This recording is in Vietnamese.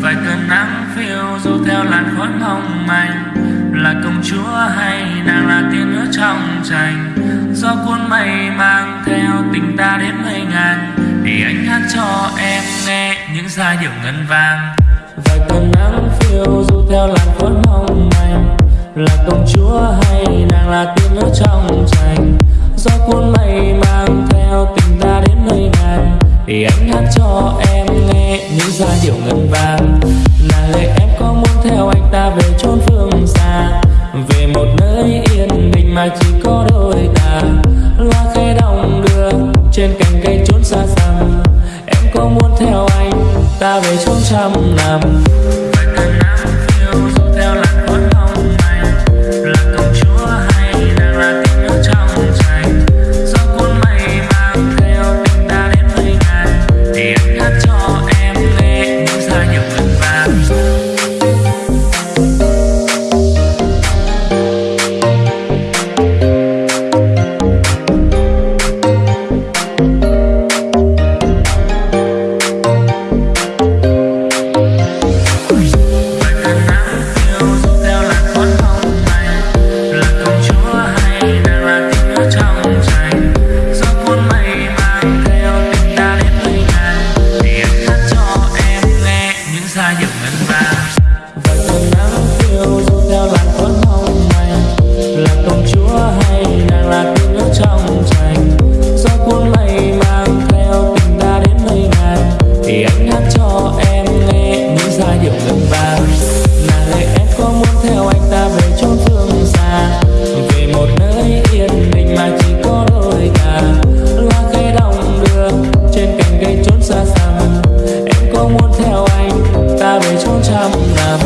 vài cơn nắng phiêu du theo làn khói mong manh. Là công chúa hay nàng là tiên nữ trong tranh do cuốn mây mang theo tình ta đến mây ngàn để anh hát cho em nghe những giai điệu ngân vang. Vài cơn nắng phiêu du theo làn khói mong manh. Là công chúa hay nàng là tiên nữ trong tranh hát cho em nghe những giai điệu ngân vang. Là lời em có muốn theo anh ta về chốn phương xa. Về một nơi yên bình mà chỉ có đôi ta. Loa khẽ đong đưa trên cành cây chốn xa xăm. Em có muốn theo anh ta về chốn trăm năm. Điệu ngân vang là lời em có muốn theo anh ta về chốn phương xa về một nơi yên bình mà chỉ có đôi ta loa cây đồng đưa, trên cành cây trốn xa xăm. Em có muốn theo anh ta về chốn trăm năm.